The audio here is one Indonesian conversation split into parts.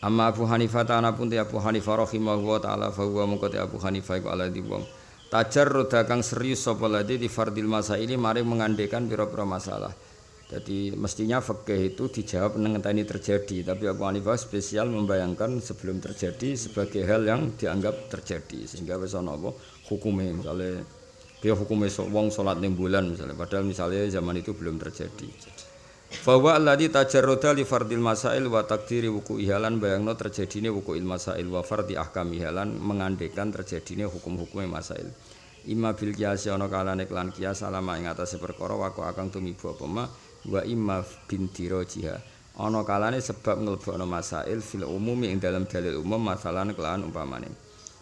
Amma Abu Hanifah ta'ala pun Abu Hanifah rahimahullah ta'ala fahuwa mengkoti Abu Hanifah iku ala wong Tajar roda kang serius sapa ladi di fardil masaili mari mengandekan pira-pira masalah. Jadi mestinya fikih itu dijawab ini terjadi tapi Abu Hanifah spesial membayangkan sebelum terjadi sebagai hal yang dianggap terjadi sehingga wis ana apa? Hukume misalnya dia hukumnya wong salat ning bulan misalnya. Padahal misalnya zaman itu belum terjadi Fawa alladhi tajarroda li fardil masail wa takdiri wuku ihalan bayangno terjadine wuku il masail wa fardi ahkam ihalan mengandekan terjadine hukum-hukum masail. Ima bil kiasi ana kalane kelan kias alama ing atase perkara wako akang tumibu apa ma wa imma binti jiha. Ana kalane sebab nglebokno masail fil umumi ing dalam dalil umum masalan kelan umpamane.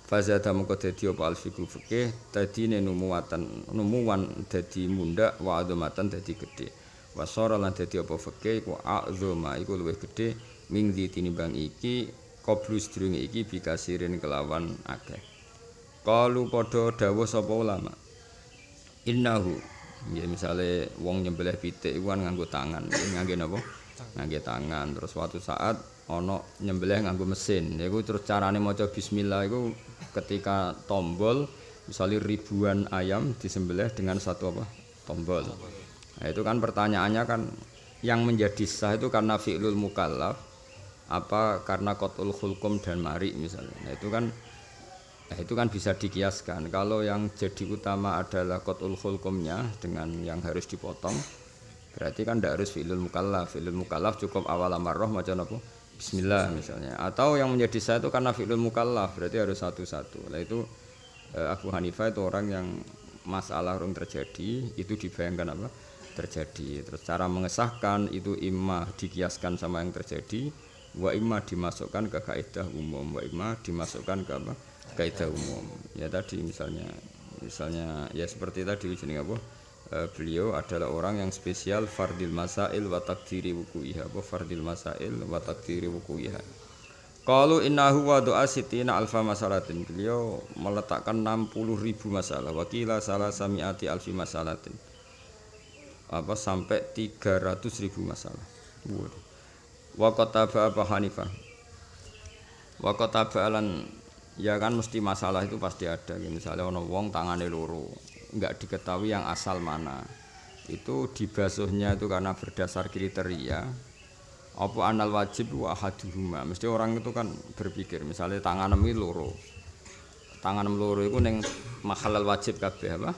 Fazada mengko dadi apa alfiqhu fikih dadi numuwatan numuwan dadi munda wa adamatan dadi gedhe. Wasara lan dadi apa fikih iku azuma iku luwih gedhe ming tinimbang iki qablu sedurunge iki bikasirin kelawan akeh. Kalu padha dawuh sapa ulama? Innahu. Ya misale wong nyembelih pitik iku kan nganggo tangan. Ngangge napa? Ngangge tangan. Terus suatu saat ana nyembelih nganggo mesin. Iku terus carane maca bismillah iku ketika tombol misalnya ribuan ayam disembelih dengan satu apa? Tombol Nah, itu kan pertanyaannya kan yang menjadi sah itu karena fi'lul mukallaf apa karena kotul hulkum dan mari misalnya. Nah, itu kan nah, itu kan bisa dikiaskan. Kalau yang jadi utama adalah kotul hulkumnya dengan yang harus dipotong, berarti kan tidak harus fi'lul mukallaf. Fi'lul mukallaf cukup awal amarroh macam apa? Bismillah misalnya. Atau yang menjadi sah itu karena fi'lul mukallaf, berarti harus satu-satu. Nah itu eh, Abu Hanifah itu orang yang masalah orang terjadi itu dibayangkan apa? Terjadi. Terus cara mengesahkan itu imma dikiaskan sama yang terjadi wa imma dimasukkan ke kaidah umum wa imma dimasukkan ke apa? Kaidah umum. Ya tadi misalnya misalnya ya seperti tadi jeneng apa? E, beliau adalah orang yang spesial fardil masail wa takdiri wuku'iha. Apa fardil masail wa takdiri wuku'iha? Kalau innahu wa doa sitina alfa masalatin. Beliau meletakkan 60 ribu masalah. Wakila salah samiati alfi masalatin apa sampai 300 ribu masalah. Wa qataba Abu Hanifah. Wa qataba alan ya kan mesti masalah itu pasti ada. Misalnya ono wong tangane loro, enggak diketahui yang asal mana. Itu dibasuhnya itu karena berdasar kriteria apa anal wajib wa haduhuma. Mesti orang itu kan berpikir misalnya tangan loro. Tangan loro itu neng mahalal wajib kabeh apa?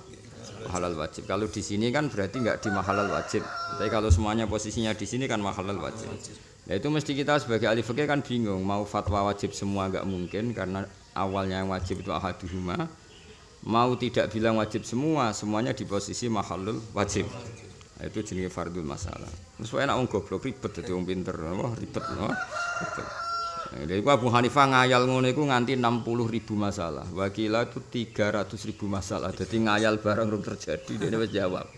Halal wajib. Kalau di sini kan berarti nggak di mahalal wajib. Tapi kalau semuanya posisinya di sini kan mahalal wajib. Ya itu mesti kita sebagai ahli fikih kan bingung mau fatwa wajib semua nggak mungkin karena awalnya yang wajib itu ahaduhuma. Mau tidak bilang wajib semua, semuanya di posisi mahalul wajib. Nah, itu jenis fardul masalah. Enak wong goblok ribet dadi wong pinter. Wah, ribet, wah. Jadi Abu Hanifah ngayal ngono iku nganti 60 ribu masalah. Wakila itu 300 ribu masalah. Jadi ngayal barang belum terjadi dia wis jawab.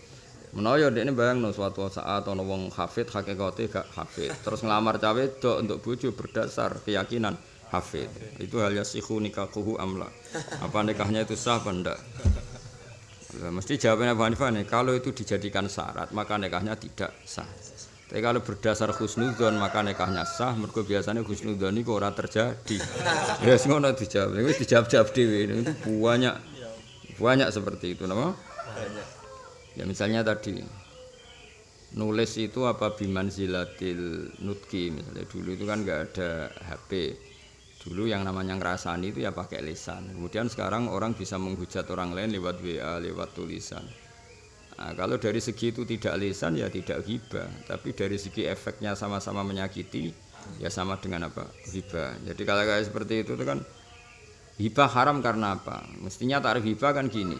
Menawa ya ini bayang no suatu saat ana wong hafid hakikate gak hafid. Terus ngelamar cawe dok untuk bojo berdasar keyakinan hafid. Itu hal yasihu nikahuhu amla. Apa nikahnya itu sah apa ndak? Mesti jawabannya Abu Hanifah nih, kalau itu dijadikan syarat maka nikahnya tidak sah. Tapi kalau berdasar husnudon maka nikahnya sah. Mereka biasanya husnudon itu orang terjadi. ya semua dijawab. Ini dijawab-jawab dewi. Itu banyak banyak seperti itu, nama? Ya misalnya tadi nulis itu apa biman zilatil nutki misalnya dulu itu kan nggak ada HP dulu yang namanya ngerasani itu ya pakai lisan kemudian sekarang orang bisa menghujat orang lain lewat WA lewat tulisan Nah, kalau dari segi itu tidak lisan ya tidak hibah, tapi dari segi efeknya sama-sama menyakiti ya sama dengan apa hibah. Jadi kalau kayak seperti itu tuh kan hibah haram karena apa? Mestinya tarif hibah kan gini,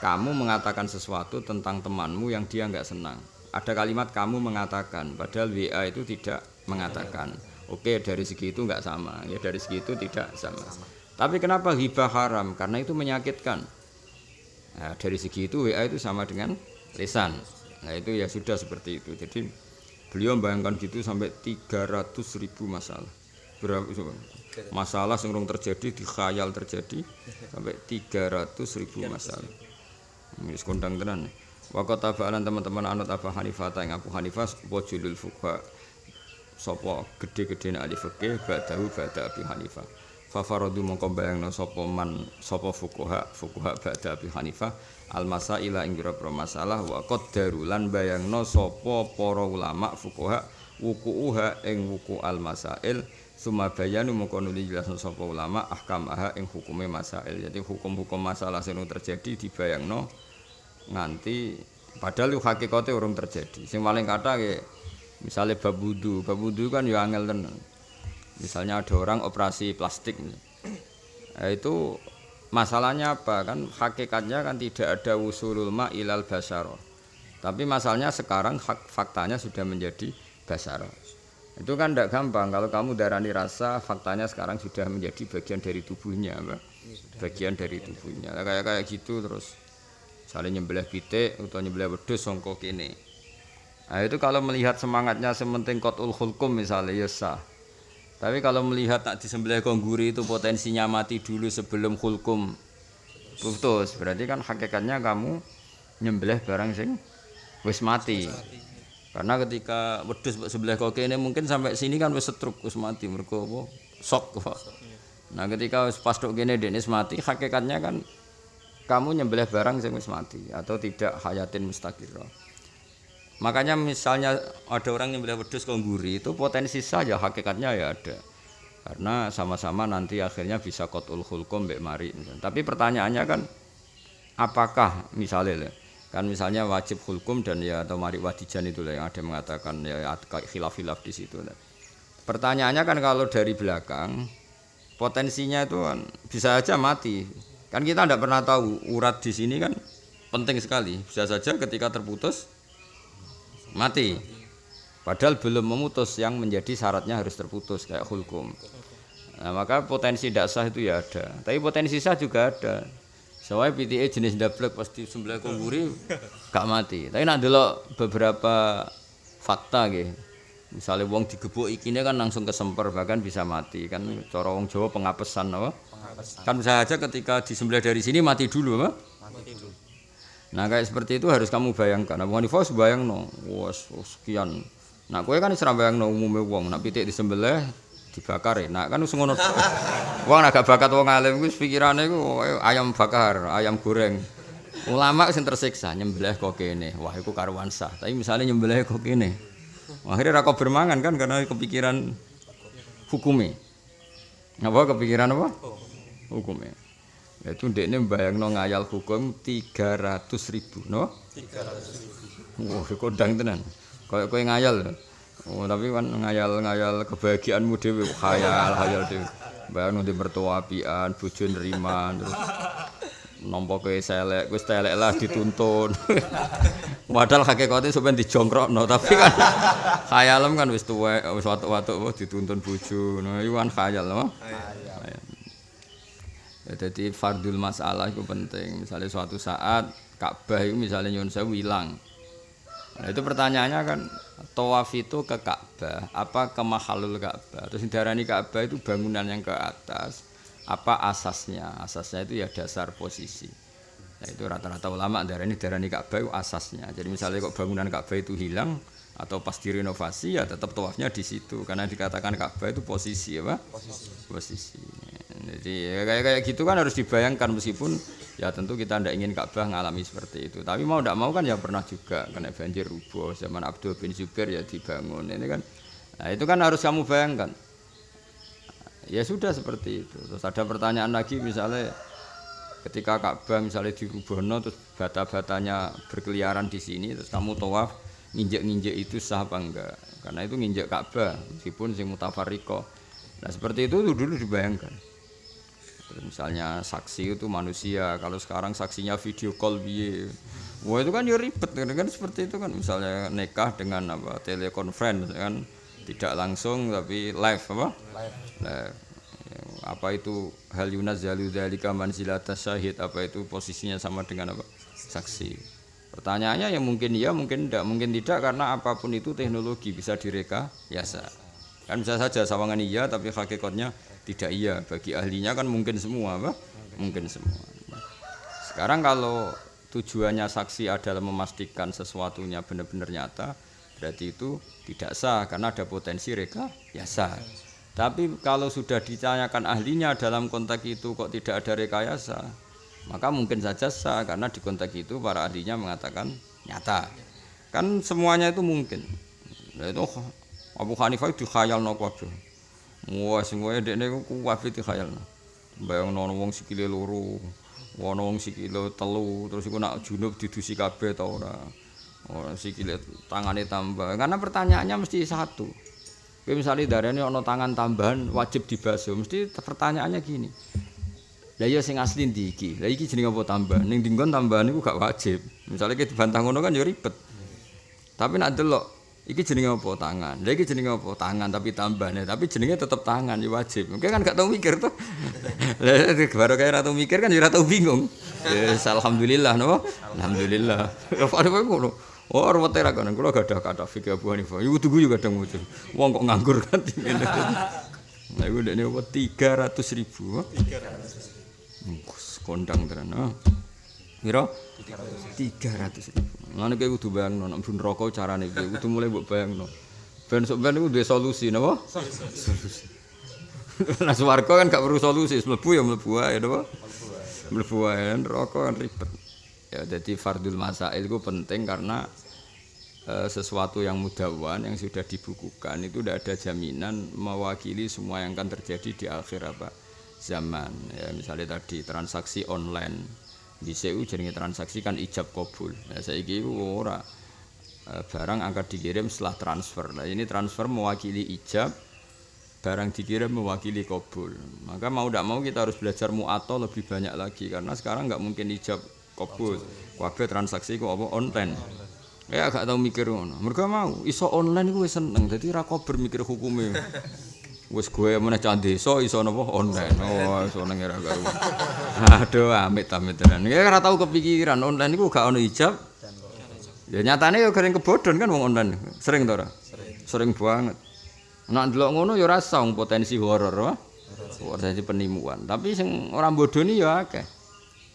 kamu mengatakan sesuatu tentang temanmu yang dia nggak senang. Ada kalimat kamu mengatakan, padahal WA itu tidak mengatakan. Oke dari segi itu nggak sama, ya dari segi itu tidak sama. Tapi kenapa hibah haram? Karena itu menyakitkan. Nah, dari segi itu WA itu sama dengan lisan. Nah, itu ya sudah seperti itu. Jadi beliau membayangkan gitu sampai 300 ribu masalah. Berapa masalah yang terjadi di khayal terjadi sampai 300 ribu masalah. Ini kondang tenan. Waktu tabalan teman-teman anut apa Hanifah yang Abu Hanifah wajulul fuqa sapa gede-gedene ahli fikih ba'dahu ba'da Abi Hanifah fa faradu mongko bayangno sapa man sapa fuqaha fuqaha ba'da Abi Hanifah al masaila ing pira masalah wa qaddaru lan bayangno sapa para ulama fuqaha wukuha ing wuku al masail Suma bayanu mongko nuli jelasno sapa ulama ahkam aha ing hukume masail. Jadi hukum-hukum masalah sing terjadi dibayangno nganti padahal hakikate urung terjadi. Sing paling kata bab wudu, bab wudu kan ya angel tenan. Misalnya ada orang operasi plastik. Nah, itu masalahnya apa kan hakikatnya kan tidak ada usulul ma ilal basaro. Tapi masalahnya sekarang hak faktanya sudah menjadi basaro. Itu kan tidak gampang. Kalau kamu darani rasa, faktanya sekarang sudah menjadi bagian dari tubuhnya, Mbak. Bagian dari tubuhnya. Kayak kayak gitu terus. Saling nyembelih pitik atau nyembelih wedhus songko kini. Nah, itu kalau melihat semangatnya sementing kotul hulkum misalnya ya sah. Tapi kalau melihat tak disembelih kongguri itu potensinya mati dulu sebelum hulkum putus. Berarti kan hakikatnya kamu nyembelih barang sing wis mati. Karena ketika wedhus sebelah kok ini mungkin sampai sini kan wis setruk wis mati mergo apa? Sok. Nah, ketika wis pas tok kene dene mati, hakikatnya kan kamu nyembelih barang sing wis mati atau tidak hayatin mustaqirah. Makanya misalnya ada orang nyembelih wedhus kongguri itu potensi saja hakikatnya ya ada. Karena sama-sama nanti akhirnya bisa kotul hulkum mbek mari. Tapi pertanyaannya kan apakah misalnya kan misalnya wajib hukum dan ya atau mari wadijan itu yang ada mengatakan ya khilaf-khilaf di situ pertanyaannya kan kalau dari belakang potensinya itu kan bisa saja mati kan kita tidak pernah tahu urat di sini kan penting sekali bisa saja ketika terputus mati padahal belum memutus yang menjadi syaratnya harus terputus kayak hukum nah, maka potensi dasar itu ya ada tapi potensi sah juga ada Soalnya PTA jenis dablek pasti sebelah kongguri gak mati. Tapi nak dulu beberapa fakta gitu. Misalnya wong digebuk ikine kan langsung kesemper bahkan bisa mati kan cara wong Jawa pengapesan apa? Pengapesan. Kan bisa aja ketika disembelih dari sini mati dulu apa? Nah kayak seperti itu harus kamu bayangkan. Nah, Hanifah bayang no, was sekian. Nah kue kan serang bayang no umumnya wong. Nak pitik disembelih dibakar ya. Nah kan wis ngono. Wong agak bakat wong alim wis pikirane iku ayam bakar, ayam goreng. Ulama sing tersiksa nyembelih kok kene. Wah iku karuan sah. Tapi misalnya nyembelih kok kene. Akhirnya rako bermangan kan karena kepikiran hukumnya. Apa kepikiran apa? Hukumnya. Itu ndekne mbayangno ngayal hukum 300 ribu, no? 300 ribu. Wah, kodang tenan. Kayak kowe ngayal. Oh, tapi kan ngayal-ngayal kebahagiaanmu dhewe, khayal, khayal dhewe. Bayang nanti mertua apian, bojo neriman terus nampa kowe selek, wis telek lah dituntun. Padahal hakikate sampeyan dijongkrokno, tapi kan khayalem kan wis tuwek, wis watuk-watuk wis dituntun bojo. Nah, iku kan khayal, no? Ya, jadi fardul masalah itu penting. Misalnya suatu saat Ka'bah itu misalnya nyun sewu hilang. Nah, itu pertanyaannya kan tawaf itu ke Ka'bah apa ke mahalul Ka'bah? Terus darani Ka'bah itu bangunan yang ke atas apa asasnya? Asasnya itu ya dasar posisi. Nah, itu rata-rata ulama darani darani Ka'bah itu asasnya. Jadi misalnya kok bangunan Ka'bah itu hilang atau pas direnovasi ya tetap tawafnya di situ. Karena dikatakan Ka'bah itu posisi apa? Posisi. Posisi jadi ya, kayak kayak gitu kan harus dibayangkan meskipun ya tentu kita tidak ingin Ka'bah ngalami seperti itu. Tapi mau tidak mau kan ya pernah juga kena banjir rubuh zaman Abdul bin Zubair ya dibangun ini kan. Nah itu kan harus kamu bayangkan. Ya sudah seperti itu. Terus ada pertanyaan lagi misalnya ketika Ka'bah misalnya di Rubono terus bata-batanya berkeliaran di sini terus kamu tawaf nginjek-nginjek itu sah apa enggak? Karena itu nginjek Ka'bah meskipun sing mutafarriqah. Nah seperti itu dulu dibayangkan misalnya saksi itu manusia. Kalau sekarang saksinya video call biye wah itu kan ya ribet kan, kan seperti itu kan. Misalnya nikah dengan apa? Telekonferensi kan? Tidak langsung tapi live apa? Live, live. Ya, apa itu? Hal yunazzalu dzalika manzilata syahid. Apa itu posisinya sama dengan apa? Saksi. Pertanyaannya ya mungkin iya mungkin tidak. Mungkin tidak karena apa pun itu teknologi bisa direka biasa. Kan bisa saja sawangan iya tapi hakikatnya tidak iya bagi ahlinya kan mungkin semua apa? Mungkin semua. Sekarang kalau tujuannya saksi adalah memastikan sesuatunya benar-benar nyata berarti itu tidak sah karena ada potensi reka ya sah. Tapi kalau sudah ditanyakan ahlinya dalam konteks itu kok tidak ada rekayasa maka mungkin saja sah karena di konteks itu para ahlinya mengatakan nyata. Kan semuanya itu mungkin. Nah, itu Abu Hanifah itu khayal no wah semua dekne ku kuwabe dikhayalno bayang nono wong sikile loro wono wong sikile telu terus iku nak junub didusi kabeh ta ora ora sikile tangane tambah karena pertanyaannya mesti satu Kowe misale darane ana tangan tambahan wajib dibasuh mesti pertanyaannya gini Lah iya sing asli ndi iki? Lah iki jenenge apa tambah? Ning dinggon tambahan iku gak wajib. Misale ki dibantah ngono kan ya ribet. Tapi nak delok iki jenenge apa tangan. Lah iki jenenge apa tangan tapi tambahane tapi jenenge tetep tangan ya wajib. Oke kan gak tau mikir tuh. Lah baru kaya tau mikir kan ya ora tau bingung. Ya alhamdulillah napa? Alhamdulillah. Ya padha ngono. Oh, ruwete ra kono. Kula gadah kata fikih Abu Hanifah. Iku tuku yo kadang muncul. Wong kok nganggur kan ngene. Nah, iku ndekne apa 300 ribu. 300 kondang tenan. Piro? 300 ribu. Ngene kowe kudu bayangno nek bun rokok carane piye kudu mulai mbok bayangno. Ben sok ben iku duwe solusi napa? Solusi. Nah swarga kan gak perlu solusi, mlebu ya mlebu ae napa? Mlebu ae rokok kan ribet. Ya jadi fardul masail itu penting karena e, sesuatu yang mudawan yang sudah dibukukan itu tidak ada jaminan mewakili semua yang akan terjadi di akhir apa zaman ya misalnya tadi transaksi online di CU jenenge transaksi kan ijab kabul. Ya saiki ora e, barang akan dikirim setelah transfer. Nah ini transfer mewakili ijab barang dikirim mewakili kabul. Maka mau tidak mau kita harus belajar mu'ato lebih banyak lagi karena sekarang nggak mungkin ijab kabul. Kabeh transaksi kok apa online. Ya gak tau mikir ngono. Mereka mau iso online gue seneng. Jadi ra mikir hukumnya wis gue meneh cah desa iso napa online. Oh, nang era karo. Aduh, amit amit tenan. Ya ora tau kepikiran online iku gak ono ijab. Ya nyatane ya garing kebodhon kan wong online. Sering to? Sering. Sering banget. Nek ndelok ngono ya ora song potensi horor, wah. Potensi penimuan. Tapi sing ora bodoni ya akeh.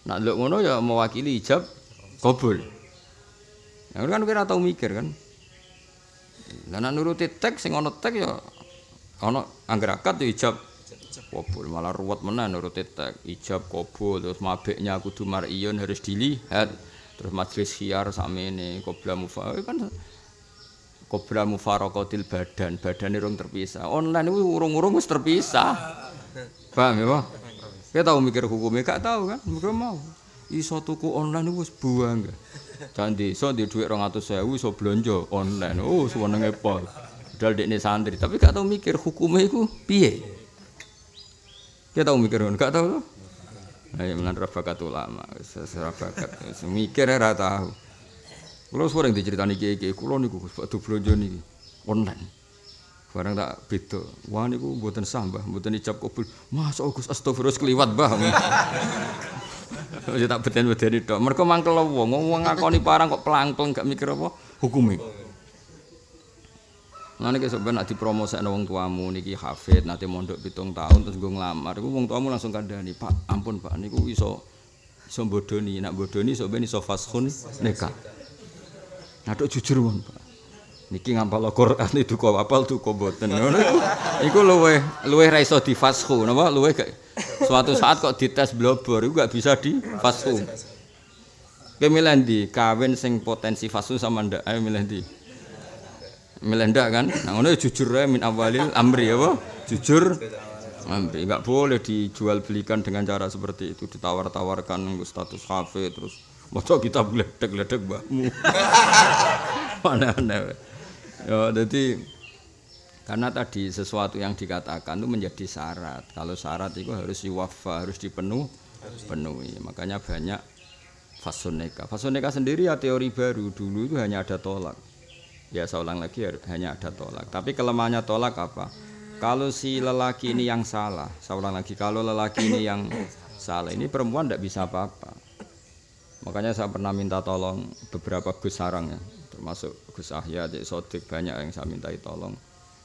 Nek ndelok ngono ya mewakili ijab kabul. Ya kan kira tau mikir kan. Lah nek nuruti teks sing ono teks ya ana angger akad ijab kabul malah ruwet menan nurut tek ijab kabul terus mabeknya kudu mariyun harus dilihat. Terus majlis khiar sakmene qabla mufa kan qabla mufaraqatil badan badan urung terpisah. Online itu urung-urung wis terpisah. Paham ya Pak? Kita tahu mikir hukumnya gak tahu kan mereka mau. Iso tuku online itu buang. Jangan di so di duit 200.000 iso belanja online. Oh sewenenge pol. Padahal dekne santri, tapi gak tau mikir hukumnya itu piye. Kita tahu mikir, gak tahu tuh. Ayo menan bakat ulama, seserah bakat, mikir ora tahu. Kalau sering diceritani kiai-kiai, kulo niku waktu belanja niki online. Barang tak beda. Wah niku mboten sah, Mbah, mboten ijab kabul. Mas Agus astagfirullah keliwat, Mbah. Ya tak beten-beteni tok. Mergo mangkel wong, wong ngakoni parang kok pelang-pelang gak mikir apa hukumnya. Nah niki sebenarnya nak dipromosi wong tuamu niki hafid nanti mondok pitung tahun terus gue ngelamar, gue wong tuamu langsung kandani pak ampun pak niku iso iso bodoni nak bodoni so ben iso fashun nikah. Nah jujur mon pak. Niki ngampal Al-Qur'an itu kok apal tuh kok boten. Ngono iku luwe luwe ra iso difashu napa luwe suatu saat kok dites blobor iku gak bisa difashu. Kowe milih ndi kawin sing potensi fashu sama ndak? Ayo milih ndi? Melenda kan? Nah ngono jujur ya min awalil amri ya jujur. Amri. Enggak boleh dijual belikan dengan cara seperti itu. Ditawar-tawarkan status kafe terus moco kita ledek-ledek mbakmu mana-mana ya jadi karena tadi sesuatu yang dikatakan itu menjadi syarat. Kalau syarat itu harus diwafa harus dipenuh penuhi makanya banyak fasun nikah sendiri ya teori baru. Dulu itu hanya ada tolak ya saya ulang lagi hanya ada tolak. Tapi kelemahannya tolak apa? Kalau si lelaki ini yang salah saya ulang lagi kalau lelaki ini yang salah ini perempuan tidak bisa apa-apa. Makanya saya pernah minta tolong beberapa Gus Sarang ya termasuk Gus Ahya, Cik Sodik banyak yang saya minta tolong.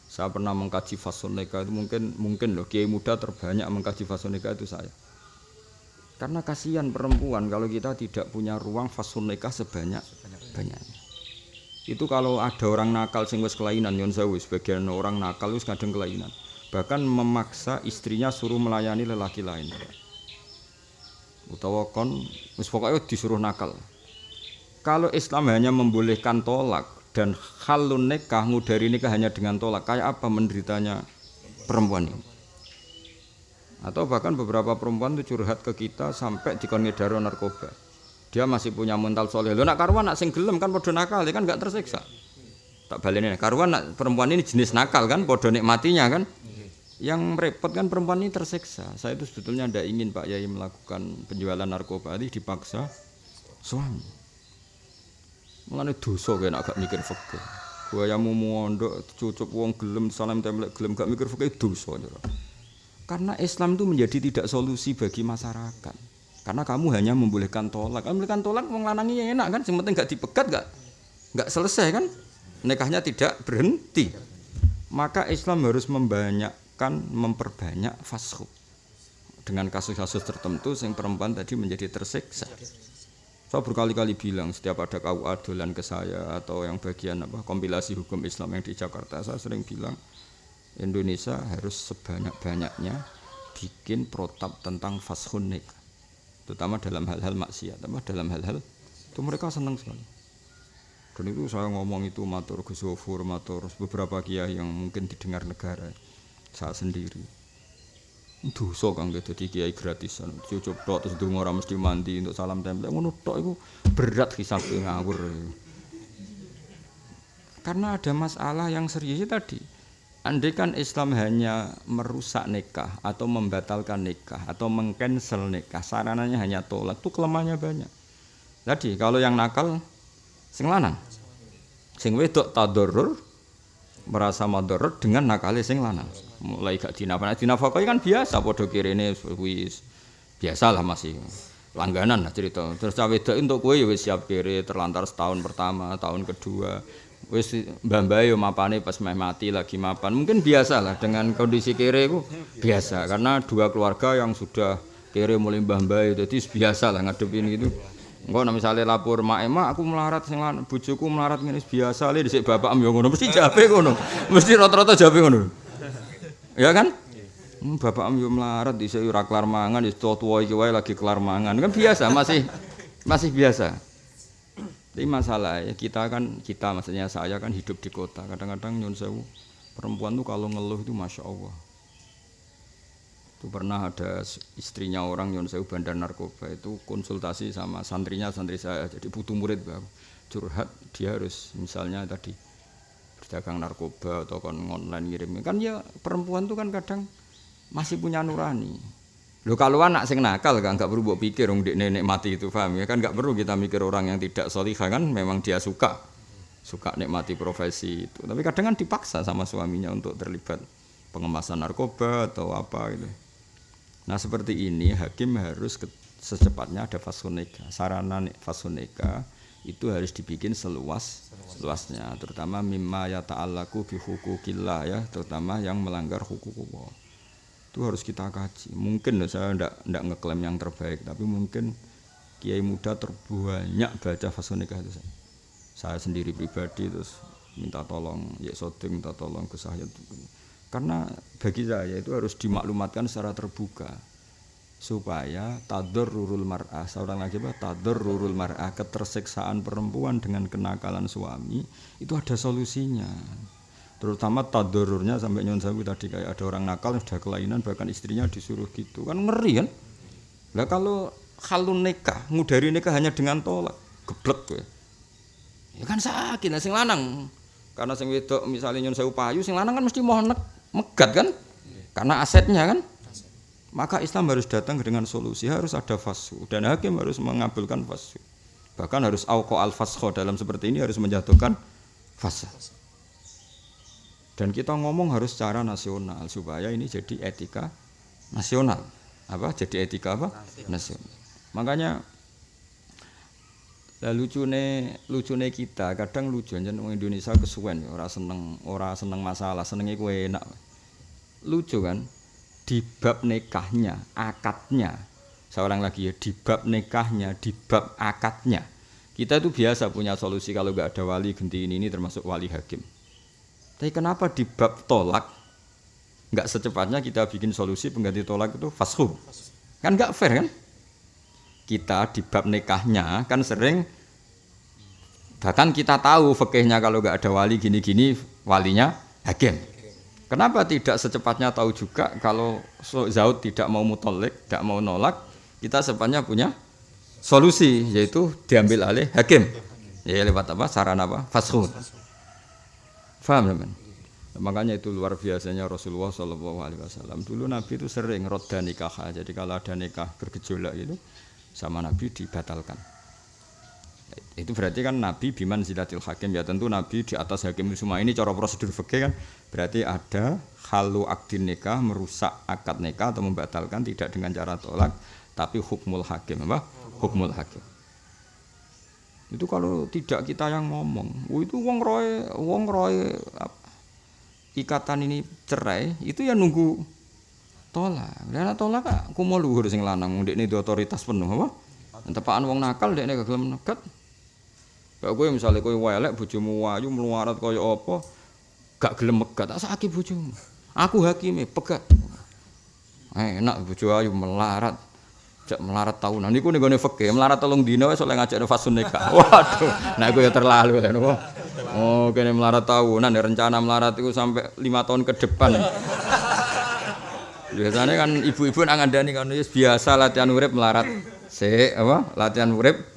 Saya pernah mengkaji nikah itu mungkin mungkin loh kiai muda terbanyak mengkaji nikah itu saya. Karena kasihan perempuan kalau kita tidak punya ruang fasun nikah sebanyak banyaknya itu kalau ada orang nakal sing wis kelainan nyon sewu sebagian orang nakal wis kadang kelainan. Bahkan memaksa istrinya suruh melayani lelaki lain. Utawa kon wis pokoknya disuruh nakal. Kalau Islam hanya membolehkan tolak dan halun nikah ngudari nikah hanya dengan tolak kayak apa menderitanya perempuan ini? Atau bahkan beberapa perempuan itu curhat ke kita sampai di ngedaro narkoba dia masih punya mental soleh. Lo nak karuan nak sing gelem kan podo nakal dia kan nggak tersiksa. Tak balik karuan nak perempuan ini jenis nakal kan podo nikmatinya kan. Yang repot kan perempuan ini tersiksa. Saya itu sebetulnya tidak ingin Pak Yai melakukan penjualan narkoba. Ini dipaksa suami. Mengenai dosa kayak agak mikir fakir gue yang mondok cucup uang gelem salam templek gelem gak mikir fakir dosa karena Islam itu menjadi tidak solusi bagi masyarakat. Karena kamu hanya membolehkan tolak. Kamu membolehkan tolak wong lanangi yang enak kan, yang penting gak dipegat gak gak selesai kan? Nikahnya tidak berhenti. Maka Islam harus membanyakkan memperbanyak fashu. Dengan kasus-kasus tertentu yang perempuan tadi menjadi tersiksa. Saya berkali-kali bilang setiap ada KUA dolan ke saya atau yang bagian apa kompilasi hukum Islam yang di Jakarta, saya sering bilang Indonesia harus sebanyak-banyaknya bikin protap tentang fashun nikah terutama dalam hal-hal maksiat terutama dalam hal-hal itu mereka senang sekali. Dan itu saya ngomong itu matur Gus matur beberapa kiai yang mungkin didengar negara saya sendiri. Dosa kang dadi kiai gratisan cucup tok terus ndonga ora mesti mandi untuk salam tempel. Ngono tok iku berat hisabe ngawur. Karena ada masalah yang serius tadi Andai kan Islam hanya merusak nikah atau membatalkan nikah atau mengcancel nikah, sarananya hanya tolak, itu kelemahannya banyak. Jadi kalau yang nakal sing lanang, sing wedok tadorur merasa madorot dengan nakal sing lanang. Mulai gak dinafkah, dinafkahi kan biasa, podo kirene wis biasa lah masih langganan lah cerita. Terus cawe untuk kue ya wis siap kiri terlantar setahun pertama, tahun kedua, wis mbah-mbah yo mapane pas meh mati lagi mapan. Mungkin biasa lah dengan kondisi kere itu biasa karena dua keluarga yang sudah kere mulai mbah-mbah jadi biasa lah ngadepin gitu. Engko nek misale lapor mak emak aku melarat sing bojoku melarat ngene biasa le dhisik bapak yo ngono mesti jabe ngono. Mesti rata-rata jabe ngono. Ya kan? Hmm, bapak yo melarat dhisik ora kelar mangan wis tuwa iki wae lagi kelar mangan. Kan biasa masih masih biasa. Tapi masalah ya kita kan kita maksudnya saya kan hidup di kota. Kadang-kadang nyun sewu perempuan tuh kalau ngeluh itu masya Allah. Itu pernah ada istrinya orang nyun sewu bandar narkoba itu konsultasi sama santrinya santri saya. Jadi butuh murid baru curhat dia harus misalnya tadi berdagang narkoba atau kon online ngirim kan ya perempuan tuh kan kadang masih punya nurani Loh kalau anak sing nakal kan nggak perlu buat pikir dong nenek mati itu paham ya? Kan nggak perlu kita mikir orang yang tidak solihah kan memang dia suka. Suka nikmati profesi itu. Tapi kadang kan dipaksa sama suaminya untuk terlibat pengemasan narkoba atau apa gitu. Nah seperti ini hakim harus ke, secepatnya ada fasuneka sarana fasuneka itu harus dibikin seluas luasnya terutama mimma ya ta'allaku bi hukukillah ya terutama yang melanggar hukum Allah itu harus kita kaji. Mungkin saya tidak tidak ngeklaim yang terbaik tapi mungkin kiai muda terbanyak baca fase nikah itu saya. saya sendiri pribadi terus minta tolong ya sodeng minta tolong ke saya karena bagi saya itu harus dimaklumatkan secara terbuka supaya tadur rurul mar'ah seorang lagi apa tadur rurul mar'ah ketersiksaan perempuan dengan kenakalan suami itu ada solusinya terutama tadururnya sampai nyon sawi tadi kayak ada orang nakal sudah kelainan bahkan istrinya disuruh gitu. Kan ngeri kan? Lah kalau halun nikah ngudari nikah hanya dengan tolak geblek gue ya kan sakit lah sing lanang. Karena sing wedok misalnya nyon sewu payu sing lanang kan mesti mohon megat kan? Karena asetnya kan? Maka Islam harus datang dengan solusi harus ada fasu dan hakim harus mengabulkan fasu bahkan harus auko al fasho dalam seperti ini harus menjatuhkan fasa dan kita ngomong harus secara nasional supaya ini jadi etika nasional. Apa? Jadi etika apa? Nasional. Makanya lah lucune lucune kita kadang lucu aja orang Indonesia kesuwen ora seneng ora seneng masalah senengnya kue enak lucu kan di bab nikahnya akadnya seorang lagi ya di bab nikahnya di bab akadnya Kita itu biasa punya solusi kalau nggak ada wali ganti ini, ini termasuk wali hakim. Tapi kenapa di bab tolak nggak secepatnya kita bikin solusi pengganti tolak itu fashu? Kan nggak fair kan? Kita di bab nikahnya kan sering bahkan kita tahu fakihnya kalau nggak ada wali gini-gini walinya hakim. Kenapa tidak secepatnya tahu juga kalau Zaud tidak mau mutolik, tidak mau nolak, kita secepatnya punya solusi yaitu diambil alih hakim. Ya lewat apa? Saran apa? Faskhun. Faham teman? Makanya itu luar biasanya Rasulullah Shallallahu Alaihi Wasallam. Dulu Nabi itu sering roda nikah. Jadi kalau ada nikah bergejolak itu sama Nabi dibatalkan. Itu berarti kan Nabi biman zilatil hakim ya tentu Nabi di atas hakim semua ini cara prosedur fikih kan berarti ada halu akdin nikah merusak akad nikah atau membatalkan tidak dengan cara tolak tapi hukmul hakim apa? hukmul hakim. Itu kalau tidak kita yang ngomong, oh itu wong roy, wong roy ikatan ini cerai, itu ya nunggu tolak. Karena tolak aku mau luhur sing lanang, ini di otoritas penuh apa? Tepaan wong nakal dek gak gelem nekat. Kayak gue misalnya gue welek bojomu wayu meluarat kaya apa, gak gelem megat, tak sakit bojomu. Aku hakime pegat. Enak bojo ayu melarat. Cek melarat tahunan niku ning gone fikih, melarat telung dina wis oleh ngajak fasun nikah. Waduh, nah iku ya terlalu ya nopo. Oh, kene melarat tahunan rencana melarat itu sampai lima tahun ke depan. Biasanya kan ibu-ibu nang ngandani kan biasa latihan urip melarat. Se apa? Latihan urip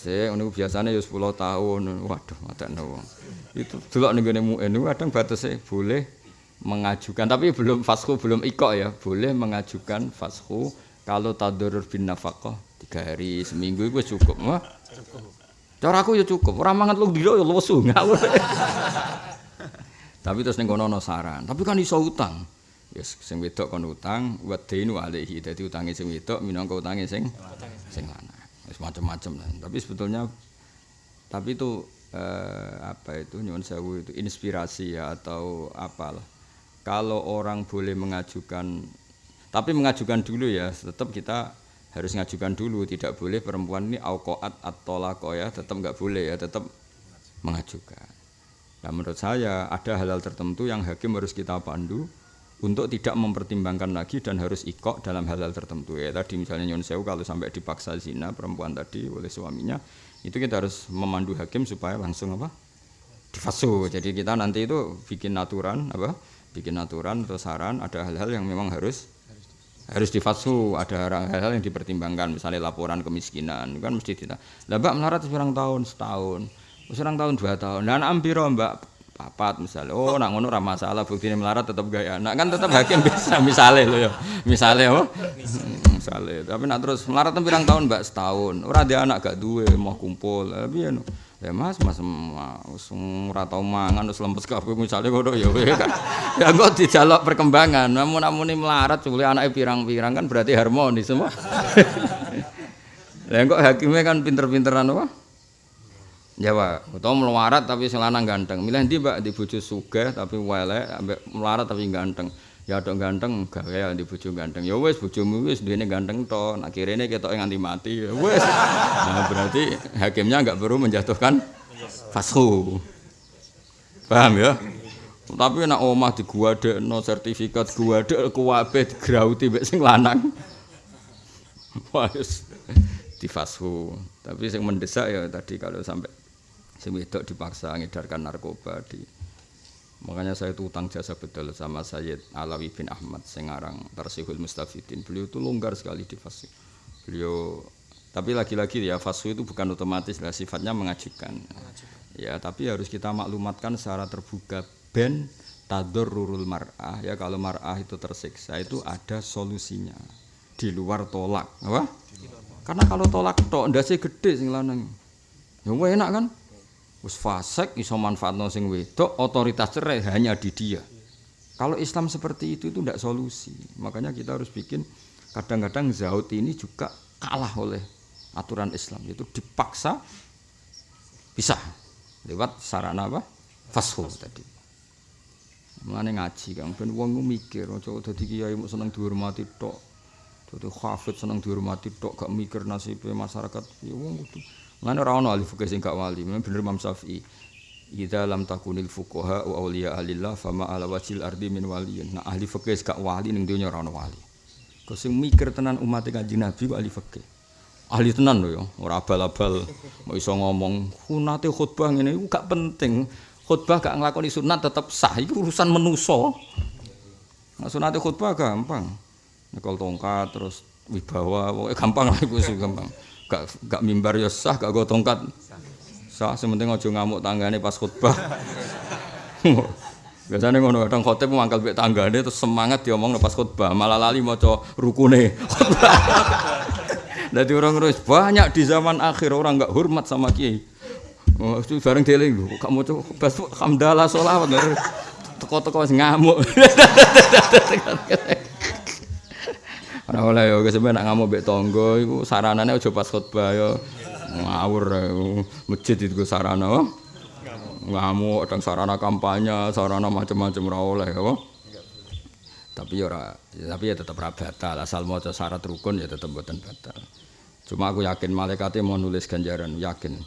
Se ngono biasanya ya 10 tahun. Waduh, matekno wong. Itu delok ning gone muin kadang batasnya boleh mengajukan tapi belum fasku belum ikok ya boleh mengajukan fasku kalau tadurur bin nafkah tiga hari seminggu itu cukup mah. Cara aku ya cukup. Orang mangan lu dilo ya ngawur. Tapi terus ning kono saran. Tapi kan iso utang. Yes sing wedok kon utang wa dainu alaihi. Dadi utange sing wedok minangka utange sing sing lanang. Wis macam-macam tapi sebetulnya tapi itu eh, apa itu? Nyuwun sewu itu inspirasi ya atau apalah. Kalau orang boleh mengajukan tapi mengajukan dulu ya, tetap kita harus mengajukan dulu, tidak boleh perempuan ini auqaat atau lako ya, tetap nggak boleh ya, tetap mengajukan. Nah menurut saya ada hal-hal tertentu yang hakim harus kita pandu untuk tidak mempertimbangkan lagi dan harus ikok dalam hal-hal tertentu ya. Tadi misalnya Nyon Sewu kalau sampai dipaksa zina perempuan tadi oleh suaminya, itu kita harus memandu hakim supaya langsung apa? difasu. Jadi kita nanti itu bikin aturan apa? Bikin aturan atau saran ada hal-hal yang memang harus harus difatsu ada hal-hal yang dipertimbangkan misalnya laporan kemiskinan kan mesti tidak lah mbak melarat seorang tahun setahun seorang tahun dua tahun. Dan ampiro mbak? Papat misalnya oh nak ngono ramah masalah bukti melarat tetap gaya nak kan tetap hakim bisa misalnya lo ya. Misalnya oh misalnya tapi nak terus melarat pirang tahun mbak setahun. Orang dia anak gak duwe mau kumpul. Tapi ya Ya Mas, Mas ora tau mangan wis lempes kabeh misale ngono ya kan. Ya kok dijaluk perkembangan. Namun namun melarat boleh anake pirang-pirang kan berarti harmonis semua. Lah kok hakimnya kan pinter-pinteran apa? Ya Pak, utawa melarat tapi sing lanang ganteng. Milih ndi Mbak di sugih tapi welek, ambek melarat tapi ganteng. Ya dok ganteng gak kaya di bojo ganteng. Ya wis bojomu wis duwene ganteng to nak kirene ketok nganti mati ya wis. Nah berarti hakimnya enggak perlu menjatuhkan fashu paham ya? Tapi nak omah di gua no sertifikat gua dek kuwabe digrauti mbek sing lanang. Wis. Di fashu tapi sing mendesak ya tadi kalau sampai sing wedok dipaksa ngedarkan narkoba di Makanya saya itu utang jasa betul sama Sayyid Alawi bin Ahmad Sengarang Tarsihul Mustafidin. Beliau itu longgar sekali di fasih. Beliau tapi lagi-lagi ya fasih itu bukan otomatis lah sifatnya mengajukan. Ya, tapi harus kita maklumatkan secara terbuka ben rurul mar'ah ya kalau mar'ah itu tersiksa itu ada solusinya di luar tolak apa? Karena kalau tolak tok ndase gede sing lanang. Ya enak kan? Wis fasik iso manfaatno sing wedok otoritas cerai hanya di dia. Kalau Islam seperti itu itu tidak solusi. Makanya kita harus bikin kadang-kadang zaut ini juga kalah oleh aturan Islam itu dipaksa bisa lewat sarana apa? Fashu tadi. Mulane ngaji Kang. Ben wong mikir aja dadi kiai mung seneng dihormati tok. Dadi hafid seneng dihormati tok gak mikir nasib masyarakat. Ya wong kudu Mana ora ono ahli fikih sing gak wali, bener Imam Syafi'i. Idza lam takunil fuqaha wa auliya alillah fama ala wajil ardi min waliyin. Nah ahli fikih gak wali ning donya ora ono wali. Kau sing mikir tenan umat Kanjeng Nabi kok ahli fikih. Ahli tenan lho ya, ora abal-abal mau iso ngomong kunate khutbah ngene iku gak penting. Khutbah gak nglakoni sunat tetep sah iku urusan menuso. Nah, sunate khutbah gampang. Nekol tongkat terus wibawa, gampang lah iku gampang. Gak gak mimbar ya sah, gak go tongkat sah. Sementing aja ngamuk tanggane pas khutbah. Biasanya ngono kadang khotib mangkal mbek tanggane terus semangat diomong pas khutbah, malah lali maca rukune. Jadi orang terus banyak di zaman akhir orang nggak hormat sama kiai. Oh, itu bareng deling lho, kamu tuh pas hamdalah sholawat teko-teko ngamuk. Ora oleh yo kesemene nak ngamuk mbek tangga iku saranane aja pas khotbah yo ngawur masjid itu sarana apa? Ngamuk kadang sarana kampanye, sarana macam-macam ora oleh apa? Tapi ya ora tapi ya tetep ora batal asal maca syarat rukun ya tetep mboten batal. Cuma aku yakin malaikatnya mau nulis ganjaran, yakin.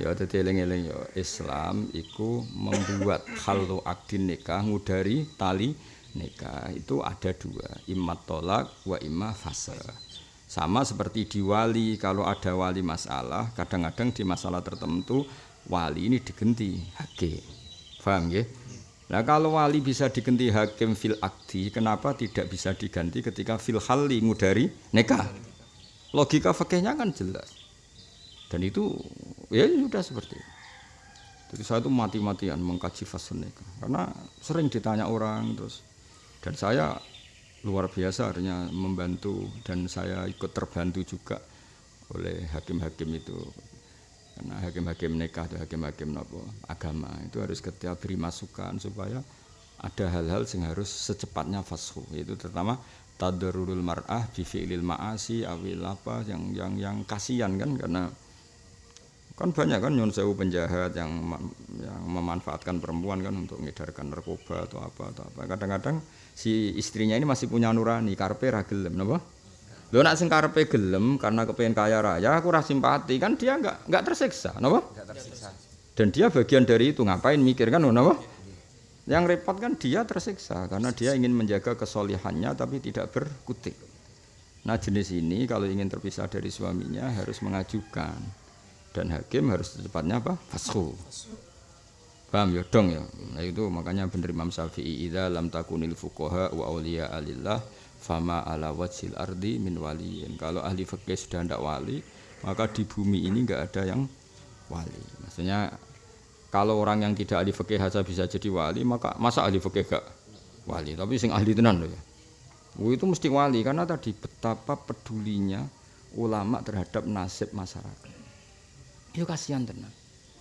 Ya dadi eling-eling ya Islam iku membuat halu akdin nikah ngudari tali nikah itu ada dua immat tolak wa imma fasa sama seperti di wali kalau ada wali masalah kadang-kadang di masalah tertentu wali ini digenti hakim paham ya Nah kalau wali bisa diganti hakim fil akdi, kenapa tidak bisa diganti ketika fil hali ngudari nikah? Logika fakihnya kan jelas. Dan itu ya sudah seperti itu. Jadi saya itu mati-matian mengkaji fase nikah. Karena sering ditanya orang terus dan saya luar biasa artinya membantu dan saya ikut terbantu juga oleh hakim-hakim itu. Karena hakim-hakim nikah atau hakim-hakim agama itu harus ketika beri masukan supaya ada hal-hal yang harus secepatnya fashu itu terutama tadarurul mar'ah bi fi'lil ma'asi awil apa yang yang yang kasihan kan karena kan banyak kan nyon sewu penjahat yang yang memanfaatkan perempuan kan untuk mengedarkan narkoba atau apa atau apa. Kadang-kadang si istrinya ini masih punya nurani karpe ra gelem napa? Lho nak sing karepe gelem karena kepengen kaya raya aku ora simpati kan dia enggak enggak tersiksa napa? Tersiksa. Dan dia bagian dari itu ngapain mikir kan napa? Yang repot kan dia tersiksa karena dia ingin menjaga kesolihannya tapi tidak berkutik. Nah jenis ini kalau ingin terpisah dari suaminya harus mengajukan. Dan hakim harus secepatnya apa? Fasku Paham ya dong ya. Nah itu makanya bener Imam Syafi'i idza lam takunil fuqaha wa auliya alillah fama ala wajhil ardi min waliyin. Kalau ahli fikih sudah ndak wali, maka di bumi ini enggak ada yang wali. Maksudnya kalau orang yang tidak ahli fikih saja bisa jadi wali, maka masa ahli fikih gak wali? Tapi sing ahli tenan loh ya. Oh, itu mesti wali karena tadi betapa pedulinya ulama terhadap nasib masyarakat. Itu kasihan tenan.